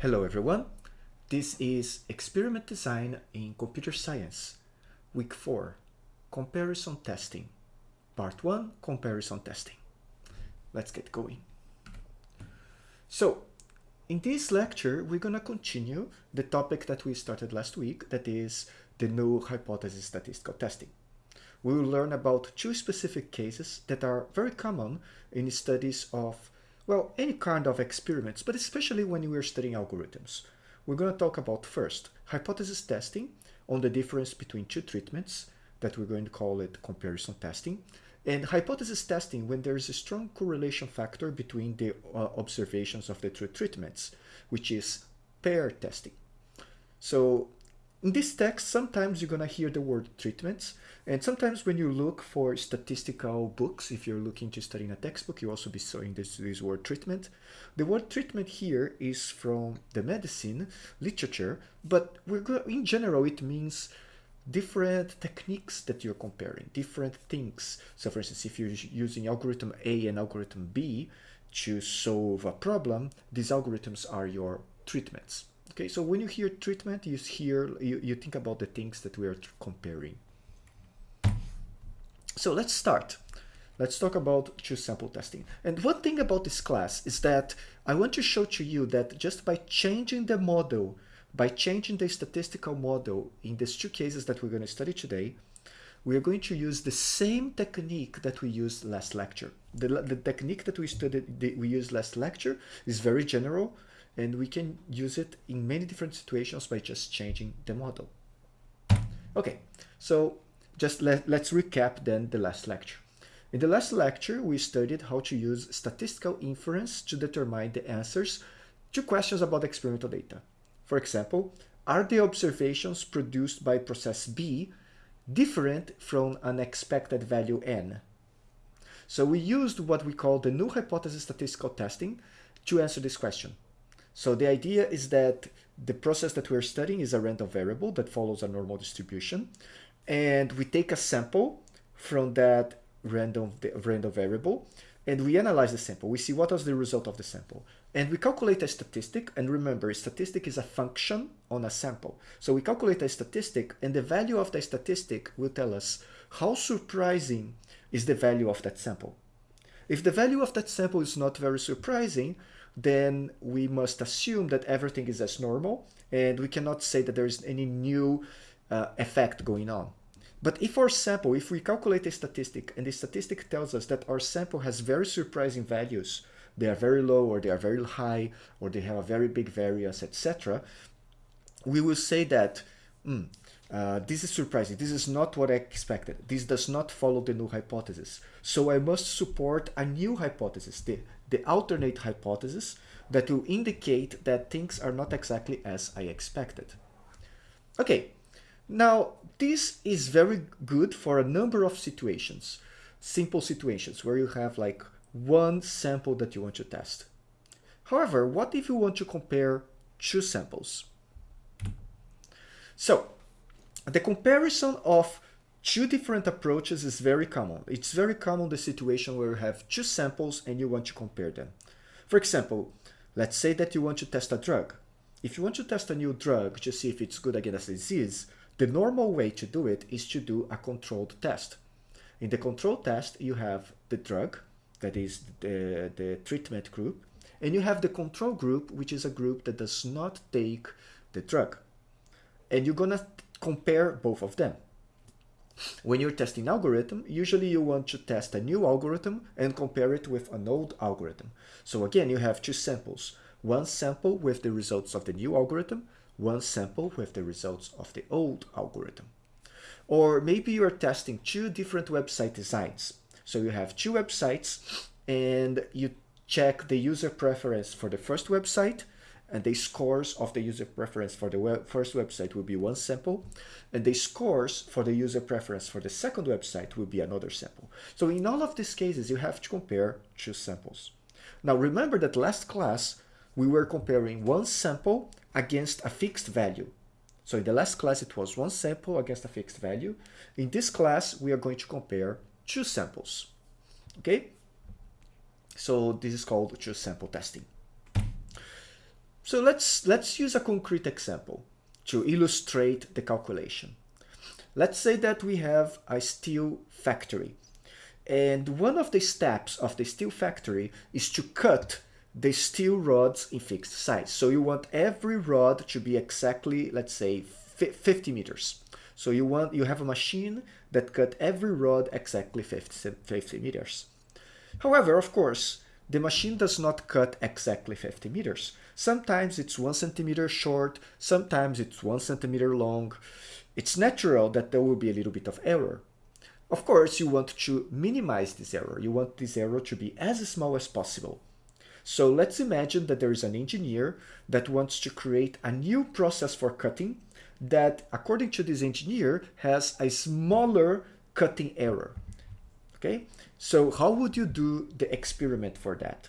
Hello everyone, this is Experiment Design in Computer Science, Week 4, Comparison Testing, Part 1, Comparison Testing. Let's get going. So, in this lecture, we're going to continue the topic that we started last week, that is the null hypothesis statistical testing. We will learn about two specific cases that are very common in studies of well, any kind of experiments, but especially when we are studying algorithms. We're going to talk about first hypothesis testing on the difference between two treatments that we're going to call it comparison testing and hypothesis testing when there is a strong correlation factor between the uh, observations of the two treatments, which is pair testing. So in this text, sometimes you're to hear the word treatments, and sometimes when you look for statistical books, if you're looking to study in a textbook, you also be seeing this, this word treatment. The word treatment here is from the medicine literature, but we're go in general, it means different techniques that you're comparing, different things. So for instance, if you're using algorithm A and algorithm B to solve a problem, these algorithms are your treatments. Okay, so when you hear treatment, you hear you, you think about the things that we are comparing. So let's start. Let's talk about two sample testing. And one thing about this class is that I want to show to you that just by changing the model, by changing the statistical model in these two cases that we're going to study today, we are going to use the same technique that we used last lecture. The, the technique that we studied, we used last lecture is very general, and we can use it in many different situations by just changing the model. Okay, so just let, let's recap then the last lecture. In the last lecture, we studied how to use statistical inference to determine the answers to questions about experimental data. For example, are the observations produced by process B different from an expected value n? So we used what we call the null hypothesis statistical testing to answer this question. So the idea is that the process that we're studying is a random variable that follows a normal distribution. And we take a sample from that random, random variable and we analyze the sample. We see what was the result of the sample. And we calculate a statistic. And remember, a statistic is a function on a sample. So we calculate a statistic and the value of the statistic will tell us how surprising is the value of that sample. If the value of that sample is not very surprising, then we must assume that everything is as normal and we cannot say that there is any new uh, effect going on. But if our sample, if we calculate a statistic and the statistic tells us that our sample has very surprising values, they are very low or they are very high or they have a very big variance, etc., we will say that mm, uh, this is surprising. This is not what I expected. This does not follow the null hypothesis. So I must support a new hypothesis, the, the alternate hypothesis, that will indicate that things are not exactly as I expected. Okay, now this is very good for a number of situations, simple situations where you have like one sample that you want to test. However, what if you want to compare two samples? So the comparison of two different approaches is very common. It's very common the situation where you have two samples and you want to compare them. For example, let's say that you want to test a drug. If you want to test a new drug to see if it's good against a disease, the normal way to do it is to do a controlled test. In the controlled test, you have the drug, that is the, the treatment group, and you have the control group, which is a group that does not take the drug. And you're gonna compare both of them. When you're testing algorithm, usually you want to test a new algorithm and compare it with an old algorithm. So again, you have two samples. One sample with the results of the new algorithm, one sample with the results of the old algorithm. Or maybe you're testing two different website designs. So you have two websites and you check the user preference for the first website and the scores of the user preference for the web first website will be one sample, and the scores for the user preference for the second website will be another sample. So in all of these cases, you have to compare two samples. Now remember that last class, we were comparing one sample against a fixed value. So in the last class, it was one sample against a fixed value. In this class, we are going to compare two samples. Okay? So this is called two sample testing. So let's, let's use a concrete example to illustrate the calculation. Let's say that we have a steel factory and one of the steps of the steel factory is to cut the steel rods in fixed size. So you want every rod to be exactly, let's say, 50 meters. So you want you have a machine that cut every rod exactly 50, 50 meters. However, of course, the machine does not cut exactly 50 meters. Sometimes it's one centimeter short, sometimes it's one centimeter long. It's natural that there will be a little bit of error. Of course, you want to minimize this error. You want this error to be as small as possible. So let's imagine that there is an engineer that wants to create a new process for cutting that, according to this engineer, has a smaller cutting error. Okay, so how would you do the experiment for that?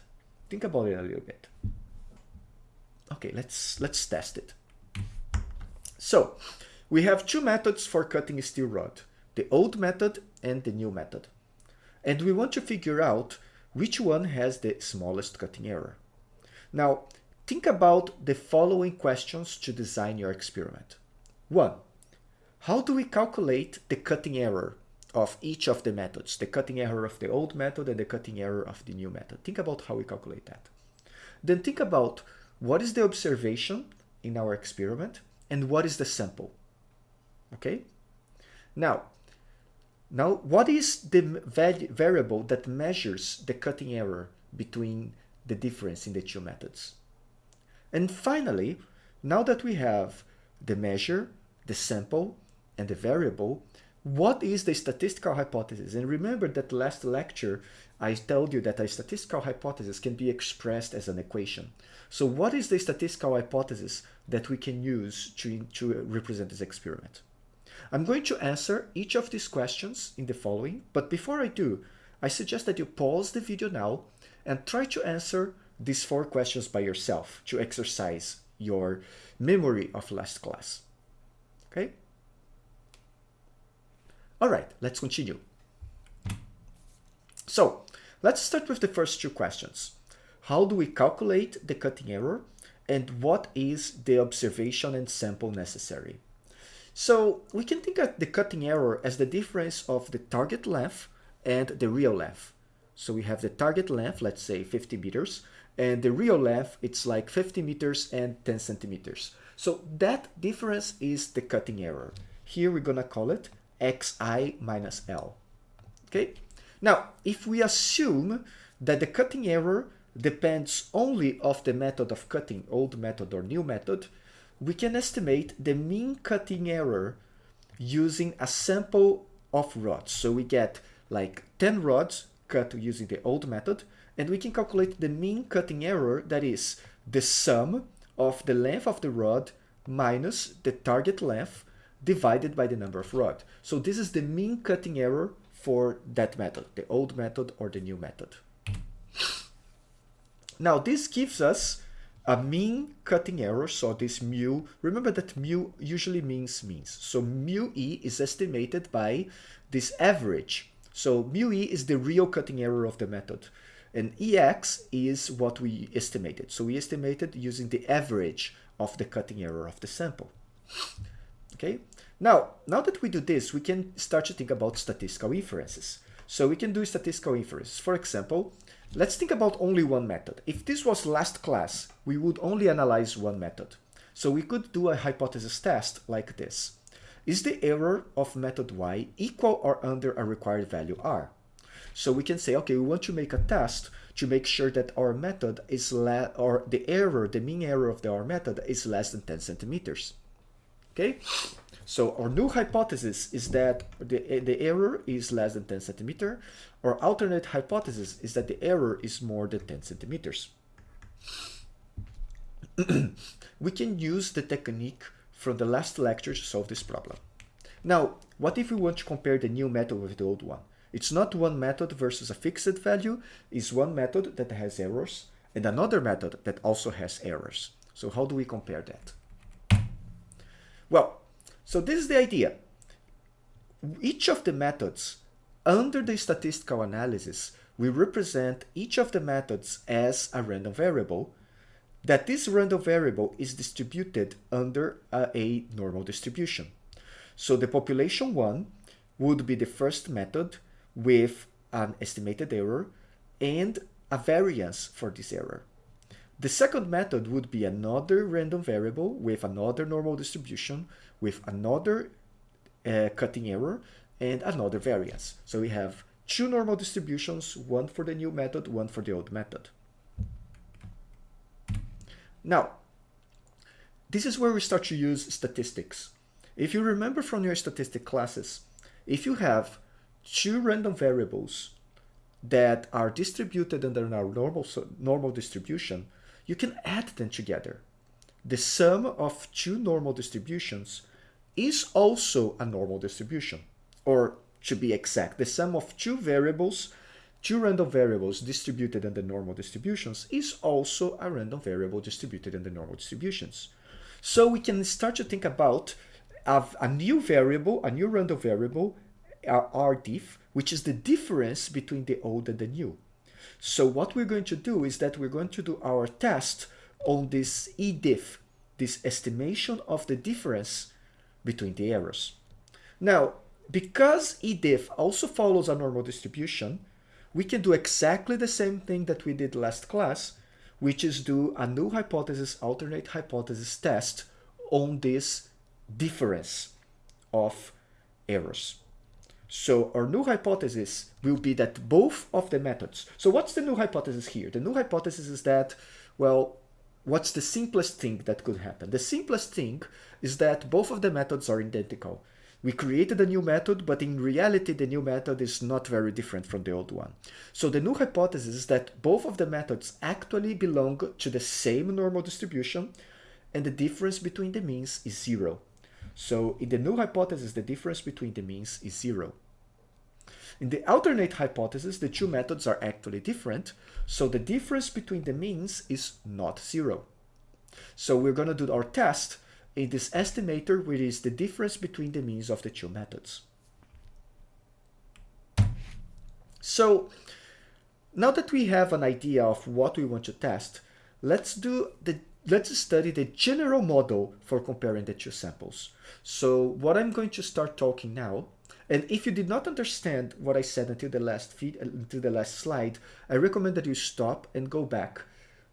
Think about it a little bit. Okay, let's let's test it. So we have two methods for cutting a steel rod the old method and the new method. And we want to figure out which one has the smallest cutting error. Now, think about the following questions to design your experiment. 1. How do we calculate the cutting error of each of the methods, the cutting error of the old method and the cutting error of the new method? Think about how we calculate that. Then think about what is the observation in our experiment and what is the sample. Okay? Now, now, what is the variable that measures the cutting error between the difference in the two methods? And finally, now that we have the measure, the sample, and the variable, what is the statistical hypothesis? And remember that last lecture, I told you that a statistical hypothesis can be expressed as an equation. So what is the statistical hypothesis that we can use to, to represent this experiment? I'm going to answer each of these questions in the following, but before I do, I suggest that you pause the video now and try to answer these four questions by yourself to exercise your memory of last class. Okay? All right, let's continue. So let's start with the first two questions. How do we calculate the cutting error and what is the observation and sample necessary? So we can think of the cutting error as the difference of the target length and the real length. So we have the target length, let's say 50 meters, and the real length, it's like 50 meters and 10 centimeters. So that difference is the cutting error. Here we're gonna call it xi minus l. Okay. Now, if we assume that the cutting error depends only of the method of cutting, old method or new method, we can estimate the mean cutting error using a sample of rods. So we get like 10 rods cut using the old method, and we can calculate the mean cutting error, that is the sum of the length of the rod minus the target length divided by the number of rod. So this is the mean cutting error for that method, the old method or the new method. Now this gives us a mean cutting error, so this mu, remember that mu usually means means. So mu e is estimated by this average. So mu e is the real cutting error of the method. And ex is what we estimated. So we estimated using the average of the cutting error of the sample. Okay. Now, now that we do this, we can start to think about statistical inferences. So we can do statistical inferences. For example, Let's think about only one method. If this was last class, we would only analyze one method. So we could do a hypothesis test like this. Is the error of method y equal or under a required value r? So we can say, okay, we want to make a test to make sure that our method is less, or the error, the mean error of the, our method is less than 10 centimeters. Okay, so our new hypothesis is that the, the error is less than 10 centimeter. Our alternate hypothesis is that the error is more than 10 centimeters. we can use the technique from the last lecture to solve this problem. Now, what if we want to compare the new method with the old one? It's not one method versus a fixed value, it's one method that has errors and another method that also has errors. So how do we compare that? Well, so this is the idea. Each of the methods under the statistical analysis, we represent each of the methods as a random variable that this random variable is distributed under a, a normal distribution. So the population 1 would be the first method with an estimated error and a variance for this error. The second method would be another random variable with another normal distribution, with another uh, cutting error, and another variance. So we have two normal distributions, one for the new method, one for the old method. Now, this is where we start to use statistics. If you remember from your statistic classes, if you have two random variables that are distributed under our normal, normal distribution, you can add them together. The sum of two normal distributions is also a normal distribution. Or to be exact, the sum of two variables, two random variables distributed under normal distributions is also a random variable distributed under normal distributions. So we can start to think about a, new variable, a new random variable, uh, rdiff, which is the difference between the old and the new. So what we're going to do is that we're going to do our test on this ediff, this estimation of the difference between the errors. Now, because ediff also follows a normal distribution, we can do exactly the same thing that we did last class, which is do a null hypothesis alternate hypothesis test on this difference of errors. So our new hypothesis will be that both of the methods. So what's the new hypothesis here? The new hypothesis is that, well, what's the simplest thing that could happen? The simplest thing is that both of the methods are identical. We created a new method, but in reality, the new method is not very different from the old one. So the new hypothesis is that both of the methods actually belong to the same normal distribution, and the difference between the means is zero. So in the null hypothesis, the difference between the means is zero. In the alternate hypothesis, the two methods are actually different, so the difference between the means is not zero. So we're going to do our test in this estimator, which is the difference between the means of the two methods. So now that we have an idea of what we want to test, let's do the let's study the general model for comparing the two samples. So what I'm going to start talking now and if you did not understand what I said until the last feed, until the last slide, I recommend that you stop and go back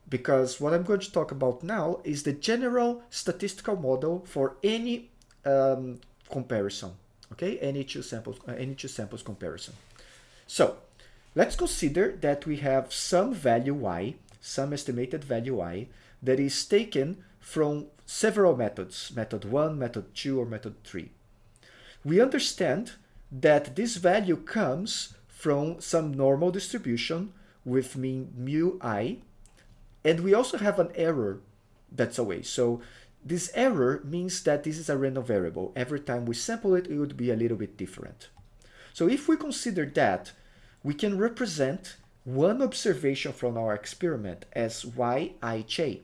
because what I'm going to talk about now is the general statistical model for any um, comparison, okay? Any two samples, uh, any two samples comparison. So let's consider that we have some value y, some estimated value y that is taken from several methods, method 1, method 2, or method 3. We understand that this value comes from some normal distribution with mean mu i, and we also have an error that's away. So this error means that this is a random variable. Every time we sample it, it would be a little bit different. So if we consider that, we can represent one observation from our experiment as yij.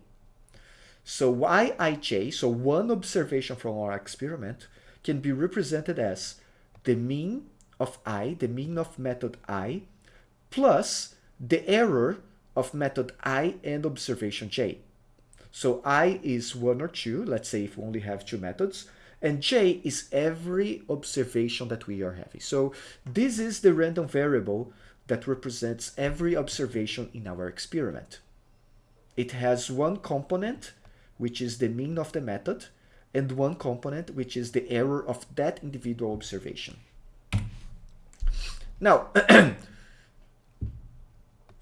So yij, so one observation from our experiment, can be represented as the mean of i, the mean of method i, plus the error of method i and observation j. So i is 1 or 2, let's say if we only have two methods, and j is every observation that we are having. So this is the random variable that represents every observation in our experiment. It has one component, which is the mean of the method, and one component, which is the error of that individual observation. Now,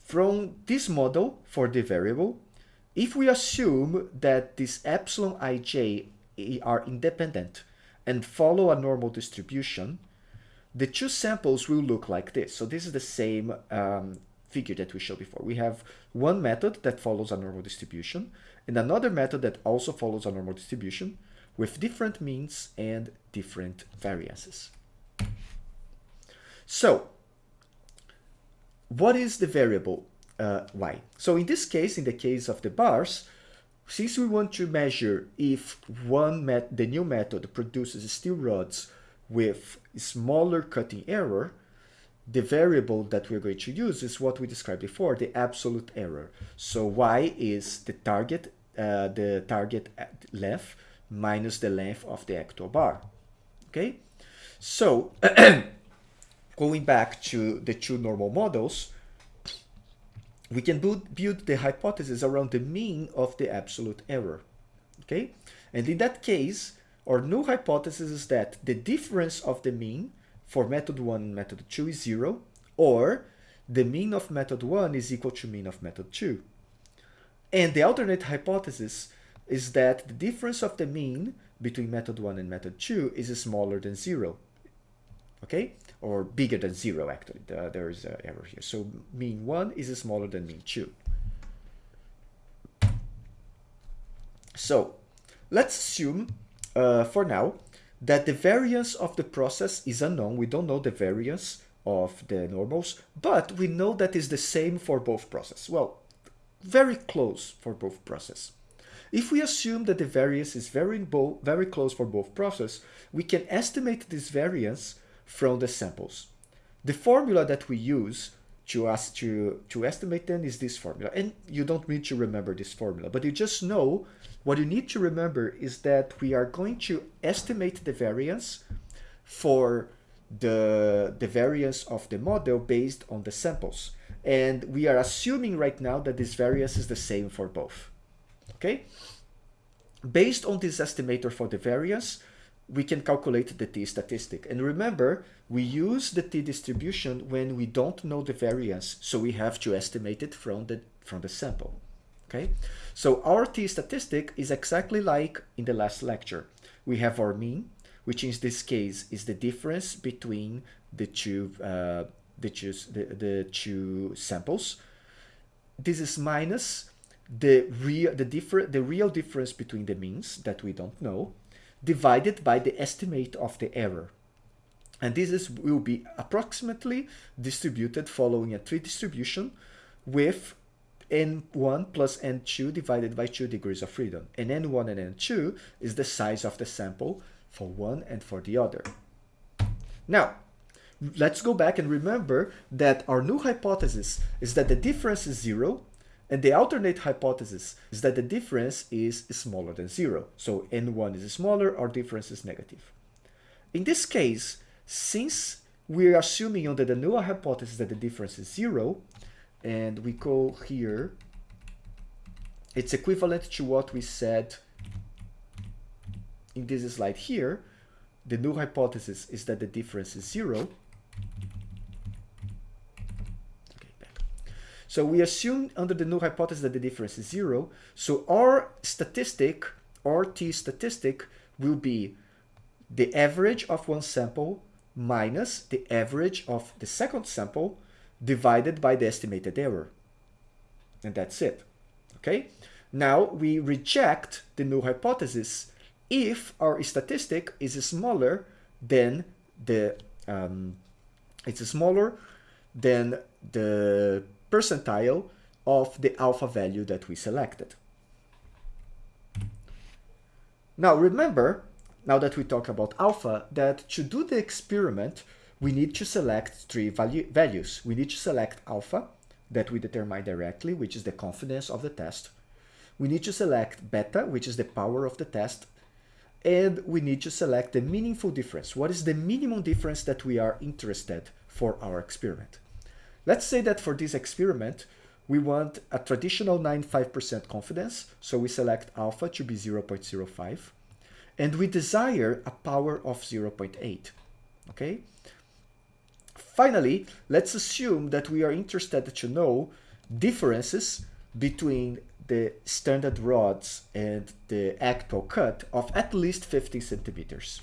from this model for the variable, if we assume that this epsilon ij are independent and follow a normal distribution, the two samples will look like this. So this is the same um, figure that we showed before. We have one method that follows a normal distribution and another method that also follows a normal distribution with different means and different variances. So, what is the variable uh, y? So in this case, in the case of the bars, since we want to measure if one met the new method produces steel rods with smaller cutting error, the variable that we're going to use is what we described before, the absolute error. So y is the target, uh, the target length minus the length of the actual bar. Okay, so going back to the two normal models, we can build, build the hypothesis around the mean of the absolute error. Okay, and in that case, our null hypothesis is that the difference of the mean for method 1 and method 2 is 0, or the mean of method 1 is equal to mean of method 2. And the alternate hypothesis is that the difference of the mean between method 1 and method 2 is smaller than 0. Okay? Or bigger than 0, actually. there is an error here. So mean 1 is smaller than mean 2. So let's assume, uh, for now, that the variance of the process is unknown. We don't know the variance of the normals, but we know that is the same for both processes. Well, very close for both processes. If we assume that the variance is very, very close for both processes, we can estimate this variance from the samples. The formula that we use to, us to, to estimate then is this formula. And you don't need to remember this formula, but you just know what you need to remember is that we are going to estimate the variance for the, the variance of the model based on the samples. And we are assuming right now that this variance is the same for both. Okay? Based on this estimator for the variance, we can calculate the t-statistic. And remember, we use the t-distribution when we don't know the variance, so we have to estimate it from the, from the sample. Okay, so our t-statistic is exactly like in the last lecture. We have our mean, which in this case is the difference between the two, uh, the, two, the, the two samples. This is minus the real the different the real difference between the means that we don't know divided by the estimate of the error. And this is will be approximately distributed following a t-distribution with n1 plus n2 divided by 2 degrees of freedom. And n1 and n2 is the size of the sample for one and for the other. Now let's go back and remember that our null hypothesis is that the difference is zero and the alternate hypothesis is that the difference is smaller than zero. So n1 is smaller, our difference is negative. In this case, since we're assuming under the null hypothesis that the difference is zero, and we go here, it's equivalent to what we said in this slide here. The null hypothesis is that the difference is zero. So we assume under the null hypothesis that the difference is zero. So our statistic, our t statistic, will be the average of one sample minus the average of the second sample divided by the estimated error. And that's it. Okay? Now we reject the null hypothesis if our statistic is smaller than the um, it's smaller than the percentile of the alpha value that we selected. Now remember, now that we talk about alpha, that to do the experiment, we need to select three value values. We need to select alpha, that we determine directly, which is the confidence of the test. We need to select beta, which is the power of the test. And we need to select the meaningful difference. What is the minimum difference that we are interested for our experiment? Let's say that for this experiment, we want a traditional 95% confidence, so we select alpha to be 0.05, and we desire a power of 0.8, okay? Finally, let's assume that we are interested to know differences between the standard rods and the actual cut of at least 50 centimeters.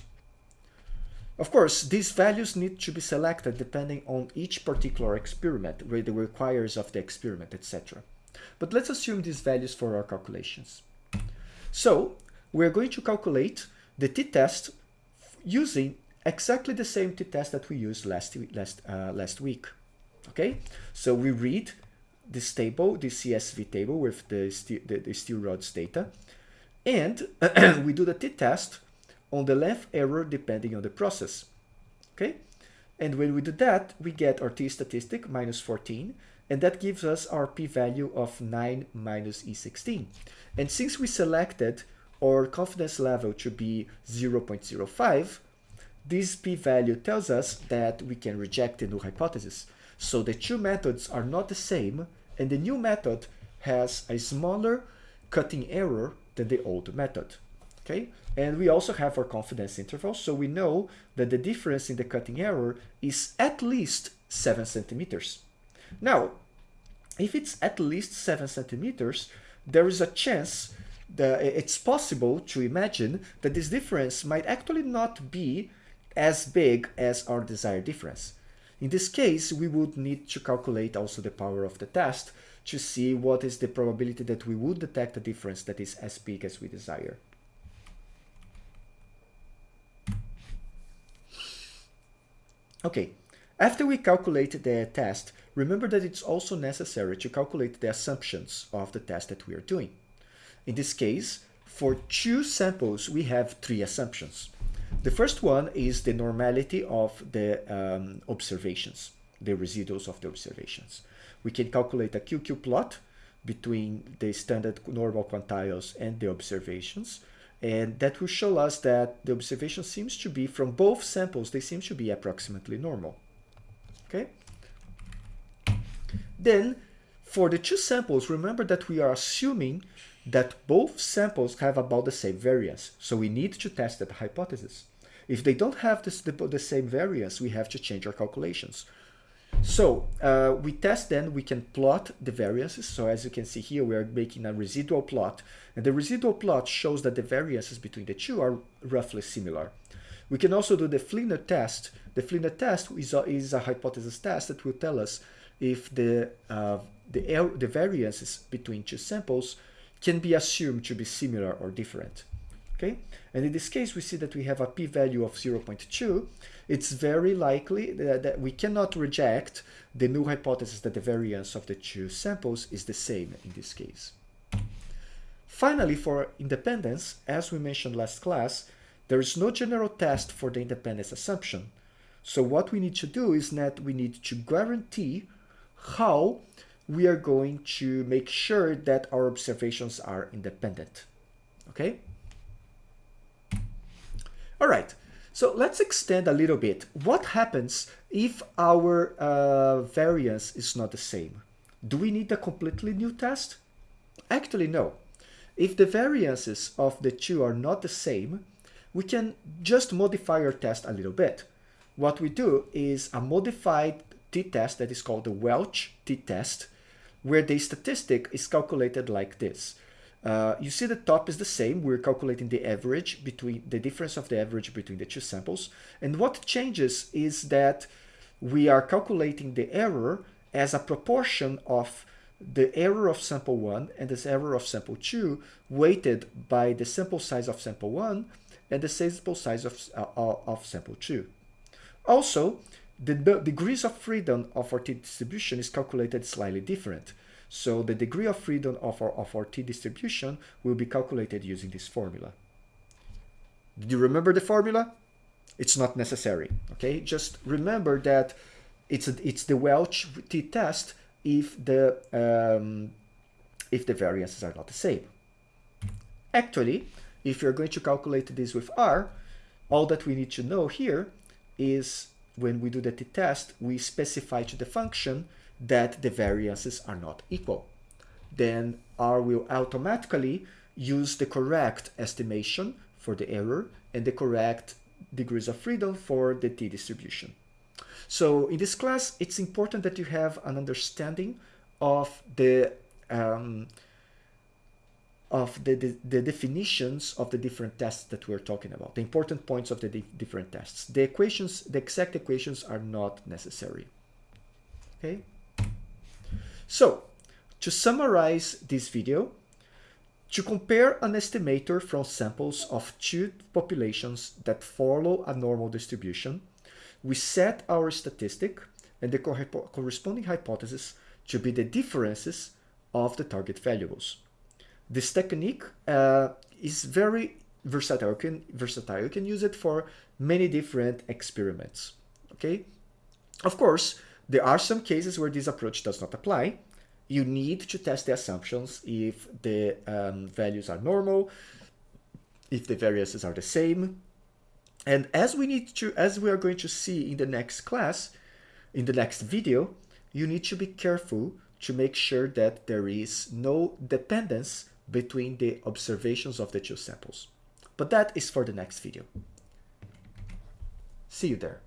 Of course, these values need to be selected depending on each particular experiment, with the requires of the experiment, etc. But let's assume these values for our calculations. So we're going to calculate the t-test using exactly the same t-test that we used last, last, uh, last week. Okay, so we read this table, this CSV table with the, the, the steel rods data, and we do the t-test on the length error depending on the process. Okay, And when we do that, we get our t-statistic minus 14, and that gives us our p-value of 9 minus e16. And since we selected our confidence level to be 0.05, this p-value tells us that we can reject the null hypothesis. So the two methods are not the same, and the new method has a smaller cutting error than the old method. Okay, and we also have our confidence interval, so we know that the difference in the cutting error is at least 7 centimeters. Now, if it's at least 7 centimeters, there is a chance that it's possible to imagine that this difference might actually not be as big as our desired difference. In this case, we would need to calculate also the power of the test to see what is the probability that we would detect a difference that is as big as we desire. Okay, after we calculate the test, remember that it's also necessary to calculate the assumptions of the test that we are doing. In this case, for two samples, we have three assumptions. The first one is the normality of the um, observations, the residuals of the observations. We can calculate a QQ plot between the standard normal quantiles and the observations and that will show us that the observation seems to be, from both samples, they seem to be approximately normal. Okay? Then, for the two samples, remember that we are assuming that both samples have about the same variance. So we need to test that hypothesis. If they don't have this, the, the same variance, we have to change our calculations. So uh, we test then, we can plot the variances. So as you can see here, we are making a residual plot. And the residual plot shows that the variances between the two are roughly similar. We can also do the Fligner test. The Fligner test is a, is a hypothesis test that will tell us if the, uh, the, the variances between two samples can be assumed to be similar or different. Okay, and in this case, we see that we have a p-value of 0.2. It's very likely that, that, we cannot reject the null hypothesis that the variance of the two samples is the same in this case. Finally, for independence, as we mentioned last class, there is no general test for the independence assumption. So what we need to do is that we need to guarantee how we are going to make sure that our observations are independent. Okay? All right, so let's extend a little bit. What happens if our uh, variance is not the same? Do we need a completely new test? Actually, no. If the variances of the two are not the same, we can just modify our test a little bit. What we do is a modified t-test that is called the Welch t-test, where the statistic is calculated like this. Uh, you see the top is the same. We're calculating the average between the difference of the average between the two samples. And what changes is that we are calculating the error as a proportion of the error of sample 1 and this error of sample 2 weighted by the sample size of sample 1 and the sample size of, uh, of sample 2. Also, the degrees of freedom of our t-distribution is calculated slightly different. So the degree of freedom of our, of our t-distribution will be calculated using this formula. Do you remember the formula? It's not necessary, okay? Just remember that it's, a, it's the Welch t-test if the, um, if the variances are not the same. Actually, if you're going to calculate this with R, all that we need to know here is when we do the t-test, we specify to the function that the variances are not equal. Then R will automatically use the correct estimation for the error and the correct degrees of freedom for the t-distribution. So in this class, it's important that you have an understanding of the um, of the, the, the, definitions of the different tests that we're talking about, the important points of the di different tests. The equations, the exact equations are not necessary. Okay. So, to summarize this video, to compare an estimator from samples of two populations that follow a normal distribution, we set our statistic and the corresponding hypothesis to be the differences of the target valuables. This technique uh, is very versatile. You, can, versatile. you can use it for many different experiments. Okay, Of course, there are some cases where this approach does not apply. You need to test the assumptions if the um, values are normal, if the variances are the same. And as we need to, as we are going to see in the next class, in the next video, you need to be careful to make sure that there is no dependence between the observations of the two samples. But that is for the next video. See you there.